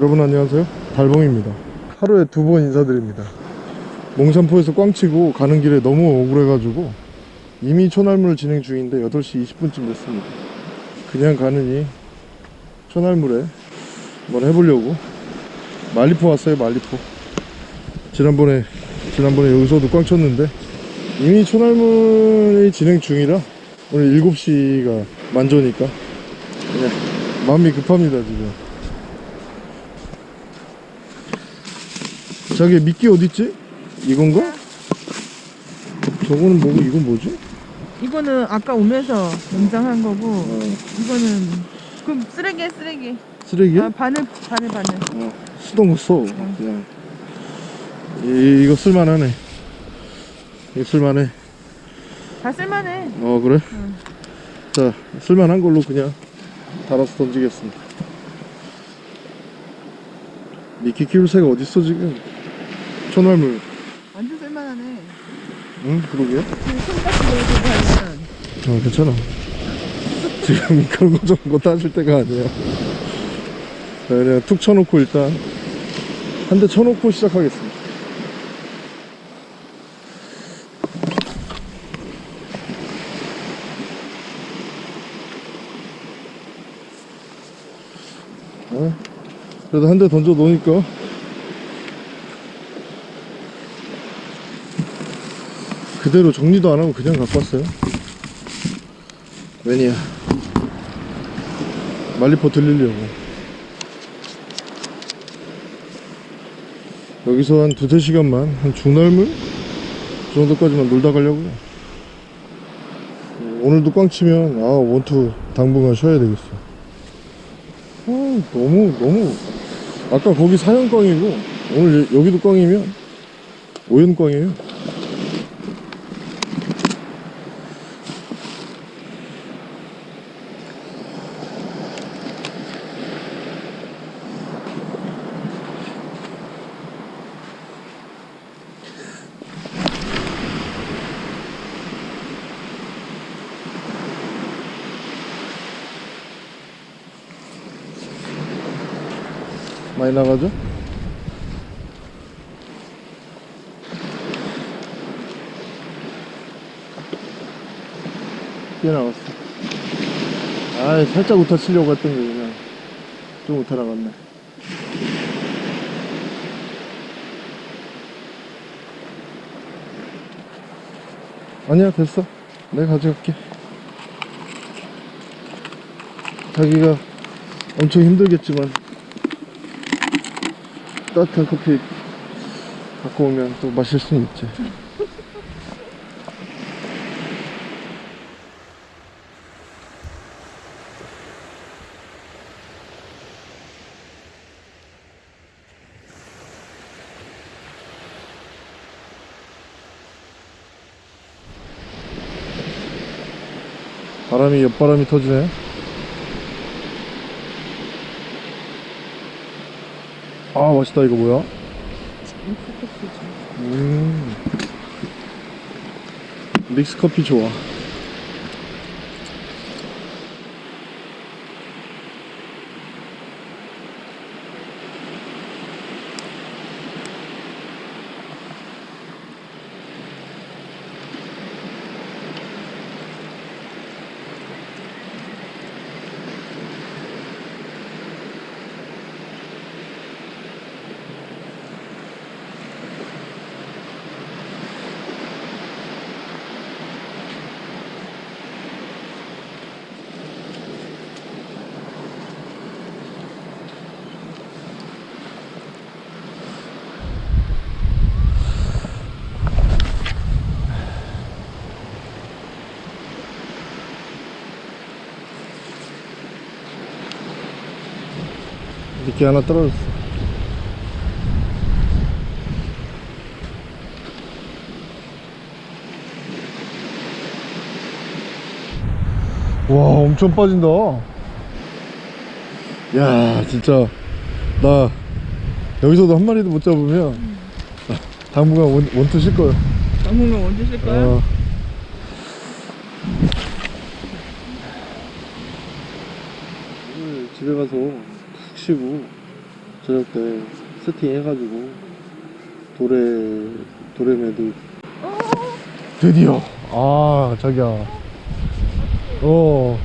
여러분 안녕하세요. 달봉입니다. 하루에 두 번 인사드립니다. 몽산포에서 꽝치고 가는 길에 너무 억울해가지고 이미 초날물 진행 중인데 8시 20분쯤 됐습니다. 그냥 가느니 초날물에 한번 해보려고. 말리포 왔어요 말리포. 지난번에 지난번에 여기서도 꽝 쳤는데 이미 초날물이 진행 중이라 오늘 7시가 만조니까 그냥 마음이 급합니다 지금 저기 미끼 어딨지? 이건가? 저거는 뭐고 이건 뭐지? 이거는 아까 오면서 농장한 거고 어, 이거는 그럼 쓰레기야 쓰레기 쓰레기야? 아 바늘 바늘 바늘 어, 쓰던 거 써. 그냥. 이, 이거 쓸만하네. 이거 쓸만해. 다 쓸만해 어, 그래? 응. 자, 쓸만한 걸로 그냥 달아서 던지겠습니다. 미끼 키울 새가 어딨어, 지금? 초날물. 완전 쓸만하네 응, 그러게. 지금 손까지 넣어주고 하면 어, 괜찮아. 지금 그런 거 저런 거 따질 때가 아니야. 자, 그냥 툭 쳐놓고 일단 한 대 쳐놓고 시작하겠습니다. 어? 그래도 한 대 던져 놓으니까 그대로 정리도 안 하고 그냥 갖고 왔어요. 왜냐 말리포 들리려고. 여기서 한 두세 시간만 한 중날물? 정도까지만 놀다 가려고요. 오늘도 꽝 치면 아 원투 당분간 쉬어야 되겠어. 아 너무 너무. 아까 거기 사형 꽝이고 오늘 여- 여기도 꽝이면 오연 꽝이에요 많이 나가죠? 꽤 나갔어. 아, 살짝 우타 치려고 했던 게 그냥 좀 우타 나갔네. 아니야, 됐어. 내가 가져갈게. 자기가 엄청 힘들겠지만 따뜻한 커피 갖고 오면 또 마실 수는 있지. 바람이 옆바람이 터지네. 아 맛있다 이거 뭐야? 음. 믹스 커피 좋아. 미끼 하나 떨어졌어. 와, 엄청 빠진다. 야, 진짜 나 여기서도 한 마리도 못 잡으면 당분간 원, 원투 쉴 거야. 당분간 언제 쓸 거야? 어. 오늘 집에 가서 푹 쉬고 저녁 때 세팅 해가지고 도래 도래매도. 어, 드디어. 아 자기야 어.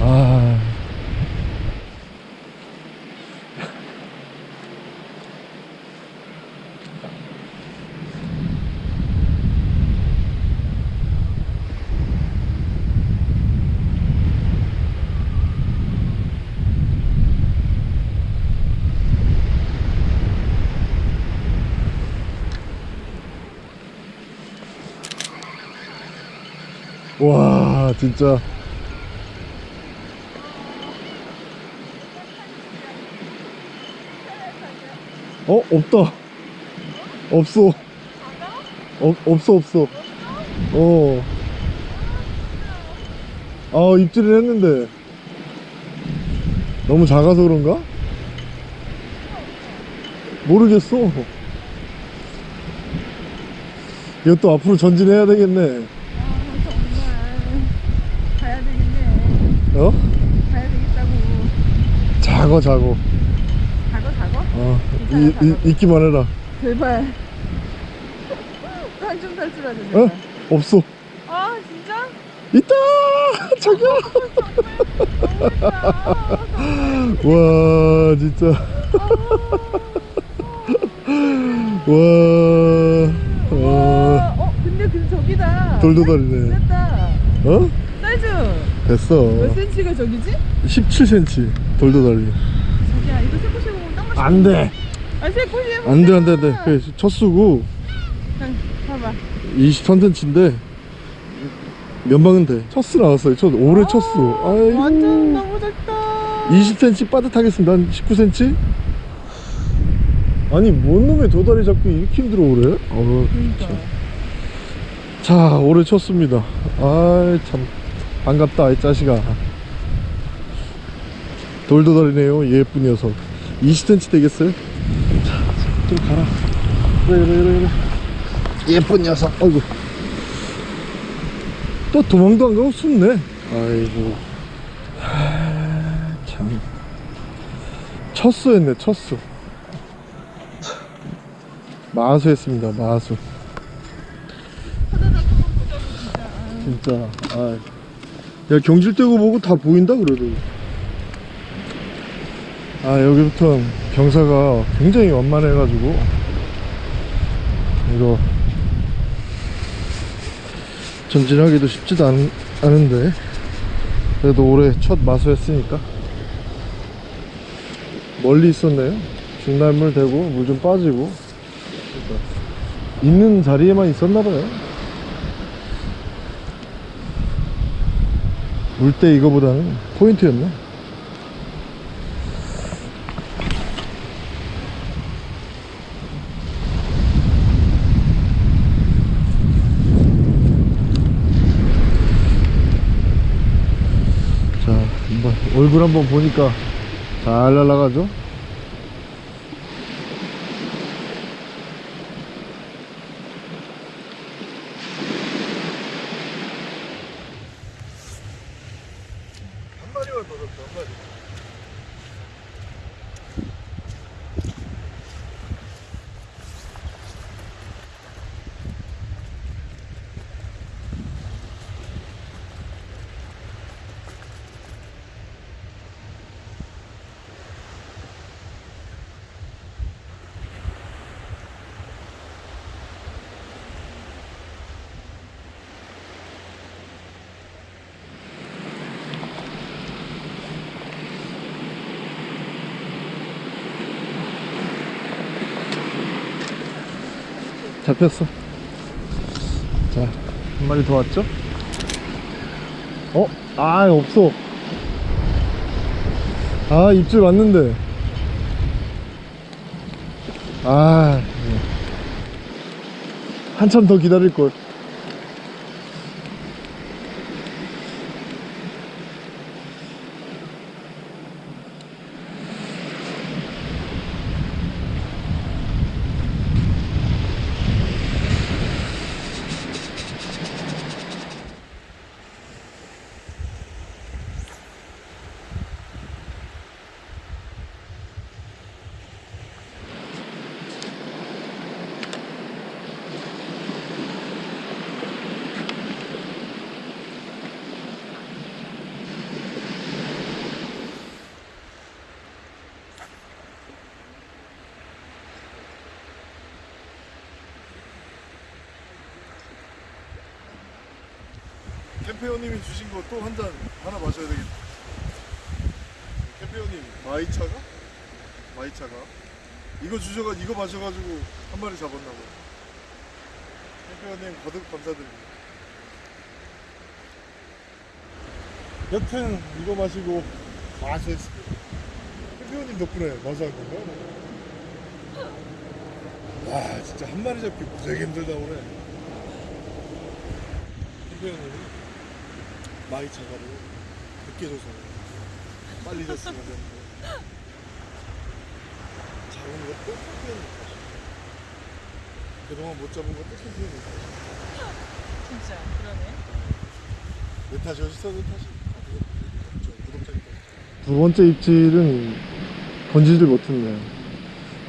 아. 와 진짜. 어 없다. 없어. 없, 없어 없어. 어. 아 입질을 했는데. 너무 작아서 그런가? 모르겠어. 이것도 앞으로 전진해야 되겠네 아, 정말. 가야 되겠네. 어? 가야 되겠다고. 어, 괜찮아, 이, 이, 작아. 있기만 해라 제발. 한좀 탈출하자, 어? 제발. 없어 아, 진짜? 있다 자기야 와 진짜 와, 와 와, 어, 근데 그 저기다. 돌도 다리네 됐다. 어? 사이즈 됐어 몇 센치가 저기지? 17cm 돌도다리 자기야, 이거 세코시 보면 딱 맞춰. 안돼 아, 세코시. 안돼 안돼 안돼 그래, 첫 수고 봐봐. 23cm인데 면방은 돼. 첫수 나왔어요. 첫 올해 첫수. 아이고. 완전 너무 작다. 20cm 빠듯하겠습니다. 한 19cm? 아니 뭔 놈의 도다리 잡기 이렇게 힘들어 그래? 어, 그러니까. 자 올해 쳤습니다. 아이 참 반갑다 이 자식아. 돌도다리네요 예쁜 녀석. 20cm 되겠어요? 자 좀 가라. 그래 그래 그래 그래. 예쁜 녀석. 아이고. 또 도망도 안 가고 숨네. 아이고. 하, 참. 첫수였네 첫수. 참. 마수 했습니다 마수. 진짜. 아. 야 경질되고 보고 다 보인다 그래도. 아 여기부터 경사가 굉장히 완만해 가지고. 이거 전진하기도 쉽지도 않, 않은데. 그래도 올해 첫 마수했으니까. 멀리 있었네요. 중날물 대고 물 좀 빠지고. 있는 자리에만 있었나봐요 물때 이거보다는 포인트였네. 자 한번 얼굴 한번 보니까 잘 날아가죠 잡혔어. 자 한 마리 더 왔죠? 어? 아 없어. 아 입질 왔는데. 아 예. 한참 더 기다릴걸 캠페어님이 주신 거 또 한 잔 하나 마셔야 되겠다. 캠페어님 마이차가? 마이차가? 이거 주셔가 이거 마셔가지고 한 마리 잡았나 봐. 캠페어님 거듭 감사드립니다. 여튼 이거 마시고 마셨습니다. 캠페어님 덕분에 마셔한 건가? 와 진짜 한 마리 잡기 되게 힘들다 오늘. 캠페어님 이 마이 차가를 늦게 줘서 빨리 줬으면 되는데. 작은 것도 캠페어님 탓이 그동안 못 잡은 것도 캠페어님 탓이 진짜 그러네. 내 탓이 어딨어 내 탓이 두 번째 입질은 건지질 못했네요.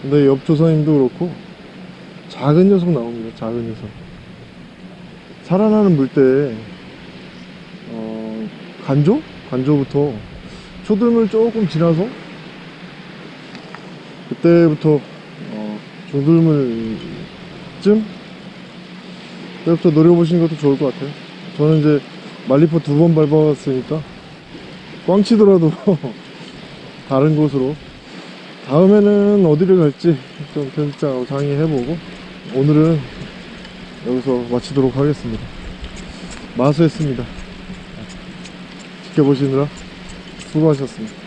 근데 옆 조사님도 그렇고 작은 녀석 나옵니다 작은 녀석. 살아나는 물때 어, 간조? 간조부터. 초들물 조금 지나서 그때부터 어, 조들물쯤? 그때부터 노려보시는 것도 좋을 것 같아요. 저는 이제 말리포 두 번 밟아봤으니까 꽝 치더라도 다른 곳으로. 다음에는 어디를 갈지 좀 편집장하고 상의해보고 오늘은 여기서 마치도록 하겠습니다. 마수했습니다 지켜보시느라 수고하셨습니다